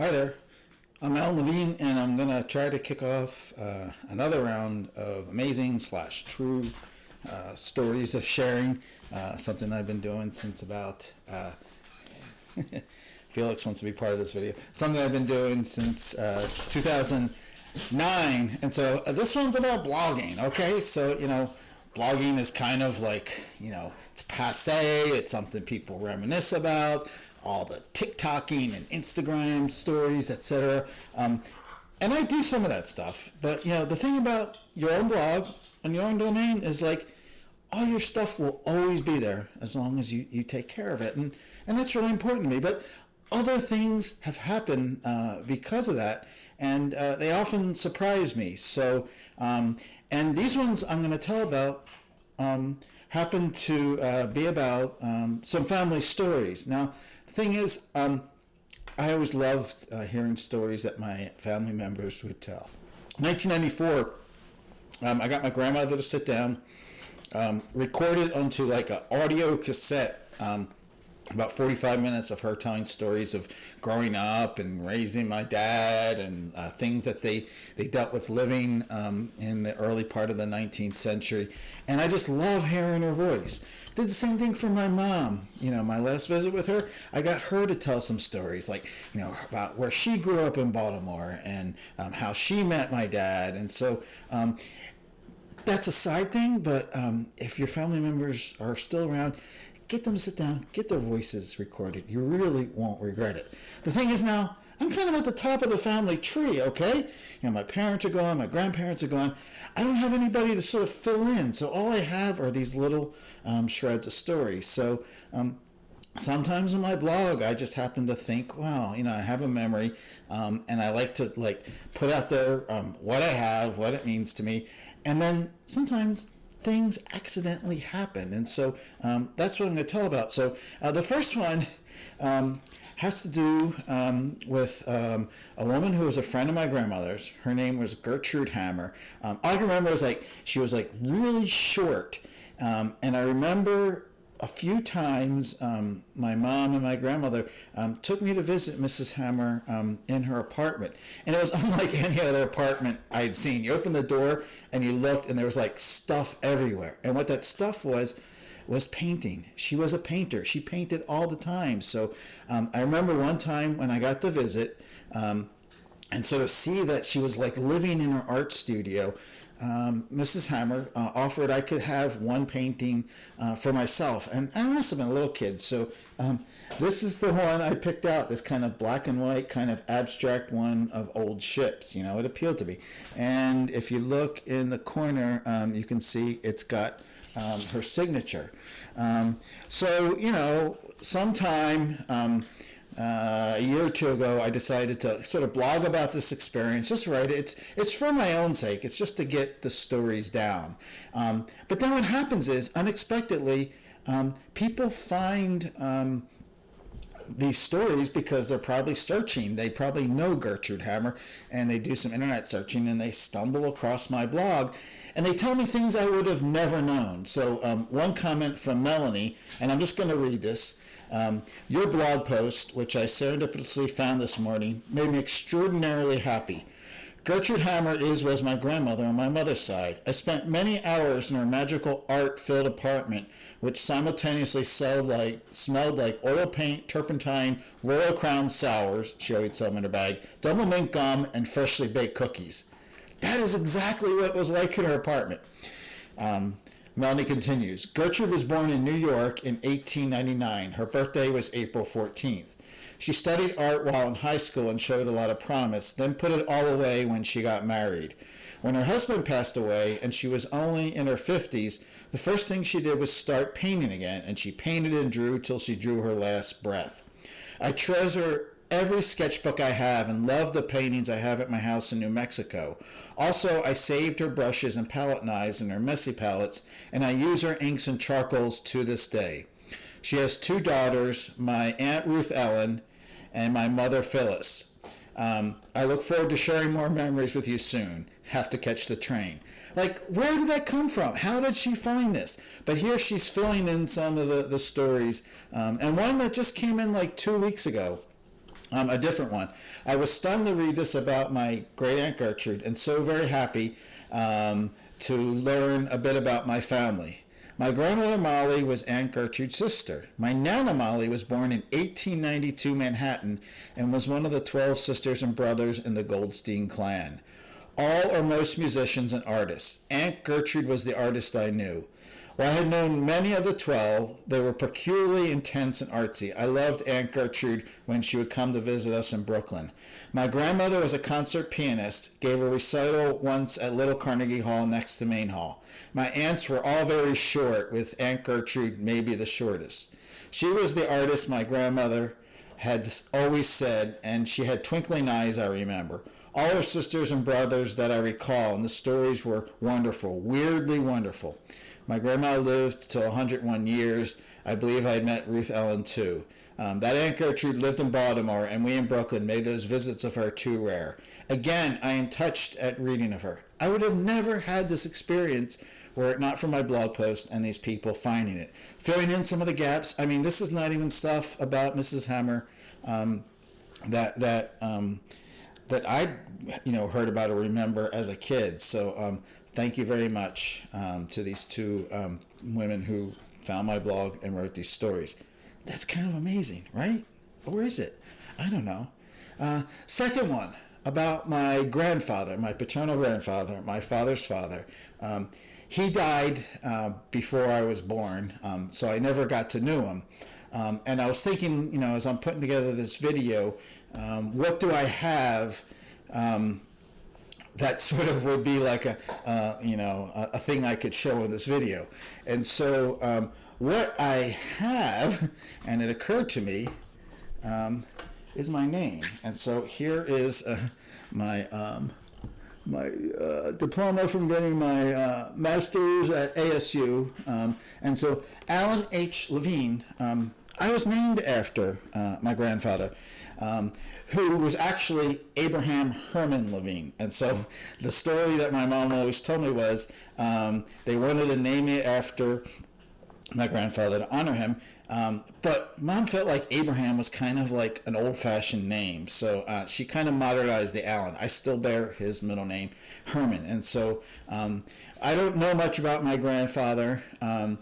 Hi there, I'm Al Levine and I'm to try to kick off uh, another round of amazing slash true uh, stories of sharing, uh, something I've been doing since about, uh, Felix wants to be part of this video, something I've been doing since uh, 2009 and so uh, this one's about blogging, okay? So, you know, blogging is kind of like, you know, it's passe, it's something people reminisce about, all the TikToking and Instagram stories, etc. Um, and I do some of that stuff. But you know, the thing about your own blog and your own domain is like all your stuff will always be there as long as you, you take care of it. And, and that's really important to me. But other things have happened uh, because of that, and uh, they often surprise me. So, um, and these ones I'm going to tell about um, happen to uh, be about um, some family stories. Now, thing is, um, I always loved uh, hearing stories that my family members would tell. 1994, um, I got my grandmother to sit down, um, record it onto like an audio cassette um, about 45 minutes of her telling stories of growing up and raising my dad and uh, things that they, they dealt with living um, in the early part of the 19th century. And I just love hearing her voice. Did the same thing for my mom. You know, my last visit with her, I got her to tell some stories like, you know, about where she grew up in Baltimore and um, how she met my dad. And so, um, that's a side thing, but um, if your family members are still around, get them to sit down, get their voices recorded. You really won't regret it. The thing is now, I'm kind of at the top of the family tree, okay? You know, my parents are gone, my grandparents are gone. I don't have anybody to sort of fill in, so all I have are these little um, shreds of stories. So um, sometimes in my blog i just happen to think wow you know i have a memory um, and i like to like put out there um, what i have what it means to me and then sometimes things accidentally happen and so um, that's what i'm going to tell about so uh, the first one um, has to do um, with um, a woman who was a friend of my grandmother's. Her name was Gertrude Hammer. Um, all I can remember is like she was like really short, um, and I remember a few times um, my mom and my grandmother um, took me to visit Mrs. Hammer um, in her apartment. And it was unlike any other apartment I'd seen. You opened the door and you looked and there was like stuff everywhere. And what that stuff was, was painting. She was a painter. She painted all the time. So um, I remember one time when I got to visit, um, and so to see that she was like living in her art studio, um, Mrs. Hammer uh, offered I could have one painting uh, for myself. And I must have been a little kid. So um, this is the one I picked out, this kind of black and white, kind of abstract one of old ships. You know, it appealed to me. And if you look in the corner, um, you can see it's got um, her signature. Um, so, you know, sometime um, uh, a year or two ago, I decided to sort of blog about this experience. Just write it. It's it's for my own sake. It's just to get the stories down. Um, but then what happens is unexpectedly, um, people find um, these stories because they're probably searching. They probably know Gertrude Hammer and they do some internet searching and they stumble across my blog and they tell me things I would have never known. So um, one comment from Melanie, and I'm just going to read this. Um, your blog post, which I serendipitously found this morning, made me extraordinarily happy. Gertrude Hammer is was my grandmother on my mother's side. I spent many hours in her magical art-filled apartment, which simultaneously smelled like, smelled like oil paint, turpentine, Royal Crown sours, she always sell them in her bag, Doublemint gum, and freshly baked cookies. That is exactly what it was like in her apartment. Um, Melanie continues, Gertrude was born in New York in 1899. Her birthday was April 14th. She studied art while in high school and showed a lot of promise, then put it all away when she got married. When her husband passed away and she was only in her 50s, the first thing she did was start painting again, and she painted and drew till she drew her last breath. I treasure every sketchbook I have and love the paintings I have at my house in New Mexico. Also, I saved her brushes and palette knives and her messy palettes, and I use her inks and charcoals to this day. She has two daughters, my Aunt Ruth Ellen and my mother Phyllis. Um, I look forward to sharing more memories with you soon. Have to catch the train. Like, where did that come from? How did she find this? But here she's filling in some of the, the stories. Um, and one that just came in like two weeks ago. Um, a different one. I was stunned to read this about my great aunt Gertrude, and so very happy um, to learn a bit about my family. My grandmother Molly was Aunt Gertrude's sister. My Nana Molly was born in 1892 Manhattan and was one of the 12 sisters and brothers in the Goldstein clan. All or most musicians and artists. Aunt Gertrude was the artist I knew. While I had known many of the twelve, they were peculiarly intense and artsy. I loved Aunt Gertrude when she would come to visit us in Brooklyn. My grandmother was a concert pianist, gave a recital once at Little Carnegie Hall next to Main Hall. My aunts were all very short, with Aunt Gertrude maybe the shortest. She was the artist my grandmother had always said, and she had twinkling eyes, I remember. All her sisters and brothers that I recall, and the stories were wonderful, weirdly wonderful. My grandma lived till 101 years. I believe I met Ruth Ellen too. Um, that Aunt Gertrude lived in Baltimore, and we in Brooklyn made those visits of her too rare. Again, I am touched at reading of her. I would have never had this experience were it not for my blog post and these people finding it. Filling in some of the gaps. I mean, this is not even stuff about Mrs. Hammer um, that that um, that I, you know, heard about or remember as a kid. So um, thank you very much um, to these two um, women who found my blog and wrote these stories. That's kind of amazing, right? Or is it? I don't know. Uh, second one about my grandfather, my paternal grandfather, my father's father. Um, he died uh, before I was born, um, so I never got to know him. Um, and I was thinking, you know, as I'm putting together this video, um, what do I have um, that sort of would be like a, uh, you know, a, a, thing I could show in this video. And so um, what I have, and it occurred to me, um, is my name. And so here is uh, my my uh, diploma from getting my uh, master's at ASU. Um, and so Alan H. Levine, um, I was named after uh, my grandfather um, who was actually Abraham Herman Levine. And so the story that my mom always told me was um, they wanted to name it after my grandfather to honor him. Um, but mom felt like Abraham was kind of like an old fashioned name. So uh, she kind of modernized the Allen. I still bear his middle name, Herman. And so um, I don't know much about my grandfather. Um,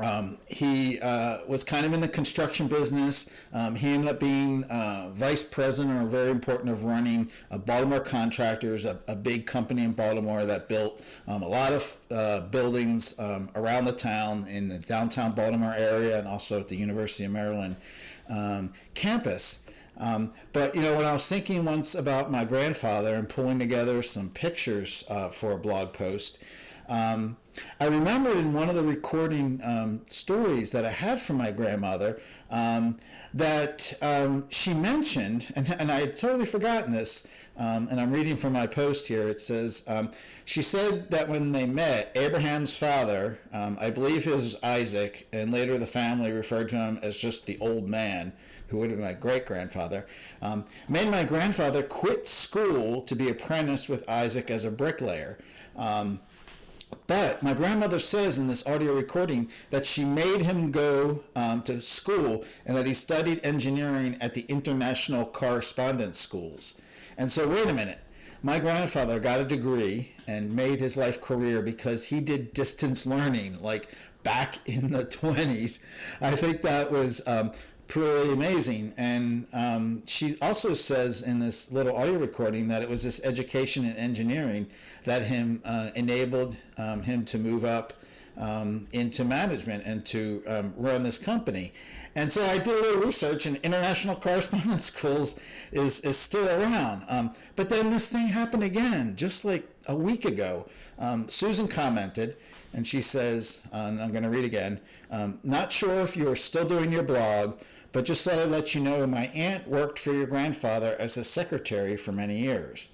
um, he uh, was kind of in the construction business. Um, he ended up being uh, vice president or very important of running uh, Baltimore Contractors, a, a, big company in Baltimore that built um, a lot of uh, buildings um, around the town in the downtown Baltimore area and also at the University of Maryland um, campus. Um, but you know, when I was thinking once about my grandfather and pulling together some pictures uh, for a blog post, um, I remember in one of the recording um, stories that I had from my grandmother um, that um, she mentioned, and, and, I had totally forgotten this, um, and I'm reading from my post here. It says, um, she said that when they met, Abraham's father, um, I believe his Isaac, and later the family referred to him as just the old man, who would have been my great grandfather, made my grandfather quit school to be apprenticed with Isaac as a bricklayer. Um, but my grandmother says in this audio recording that she made him go um, to school and that he studied engineering at the International Correspondence Schools. And so, wait a minute. My grandfather got a degree and made his life career because he did distance learning, like back in the 20s. I think that was um, pretty amazing. And um, she also says in this little audio recording that it was this education in engineering that him uh, enabled um, him to move up um, into management and to um, run this company. And so I did a little research, and international correspondence schools is is still around. Um, but then this thing happened again, just like a week ago. Um, Susan commented and she says, and I'm going to read again, um, not sure if you're still doing your blog, but just thought I'd let you know my aunt worked for your grandfather as a secretary for many years.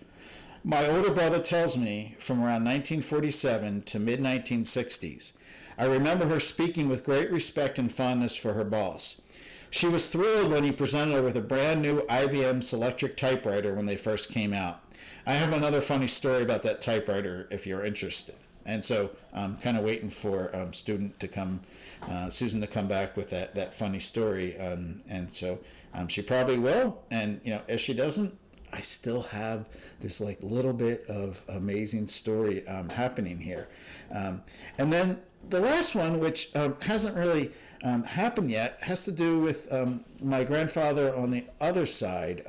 My older brother tells me from around 1947 to mid 1960s. I remember her speaking with great respect and fondness for her boss. She was thrilled when he presented her with a brand new IBM Selectric typewriter when they first came out. I have another funny story about that typewriter if you're interested. And so I'm kind of waiting for um, student to come, uh, Susan to come back with that, that funny story. Um, and so um, she probably will. And, you know, if she doesn't, I still have this like little bit of amazing story um, happening here. Um, and then the last one, which um, hasn't really happened yet, has to do with my grandfather on the other side.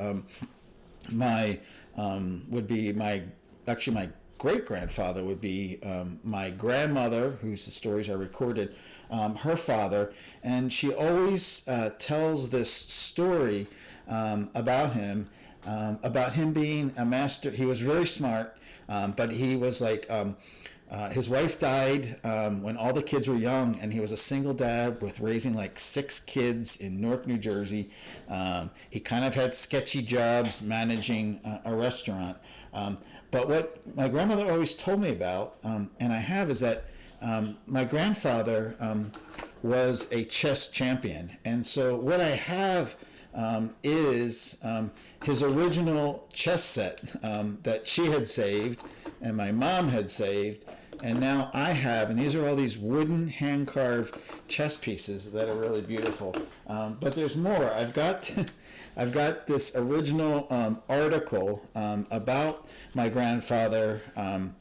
My would be my actually my great grandfather would be um, my grandmother, whose the stories are recorded, um, her father, and she always uh, tells this story um, about him, um, about him being a master. He was very smart, um, but he was like. Um, uh, his wife died um, when all the kids were young, and he was a single dad with raising like six kids in Newark, New Jersey. Um, he kind of had sketchy jobs managing a restaurant. Um, but what my grandmother always told me about, um, and I have, is that um, my grandfather um, was a chess champion. And so what I have um, is his original chess set that she had saved and my mom had saved. And now I have, and these are all these wooden hand carved chess pieces that are really beautiful. Um, but there's more. I've got, I've got this original um, article um, about my grandfather. Um,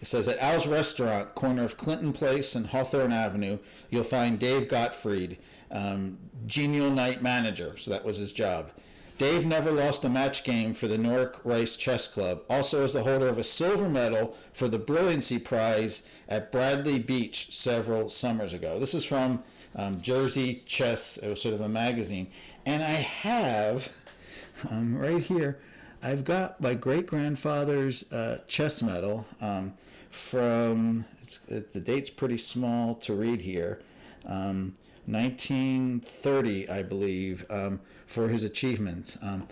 it says at Al's Restaurant, corner of Clinton Place and Hawthorne Avenue, you'll find Dave Gottfried, um, genial night manager. So that was his job. Dave never lost a match game for the Newark Rice Chess Club. Also is the holder of a silver medal for the Brilliancy Prize at Bradley Beach several summers ago. This is from um, Jersey Chess. It was sort of a magazine. And I have um, right here, I've got my great grandfather's uh, chess medal um, from, it, the date's pretty small to read here. Um, 1930, I believe, um, for his achievements. Um,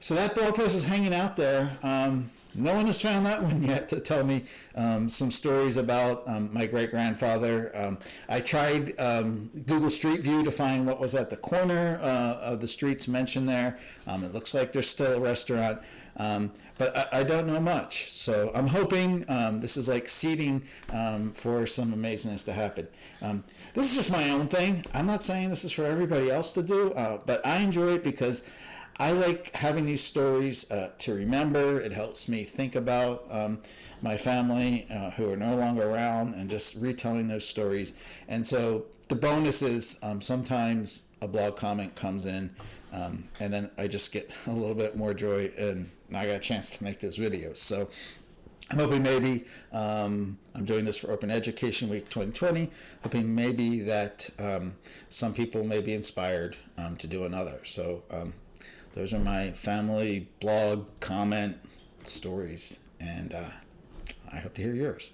so that blog post is hanging out there. Um, no one has found that one yet to tell me um, some stories about um, my great grandfather. Um, I tried Google Street View to find what was at the corner uh, of the streets mentioned there. It looks like there's still a restaurant, um, but I, I, don't know much. So I'm hoping this is like seeding for some amazingness to happen. this is just my own thing. I'm not saying this is for everybody else to do, uh, but I enjoy it because I like having these stories uh, to remember. It helps me think about um, my family uh, who are no longer around and just retelling those stories. And so the bonus is um, sometimes a blog comment comes in um, and then I just get a little bit more joy and I got a chance to make this video. So I'm hoping maybe um, I'm doing this for Open Education Week 2020, hoping maybe that um, some people may be inspired um, to do another. So um, those are my family blog comment stories, and uh, I hope to hear yours.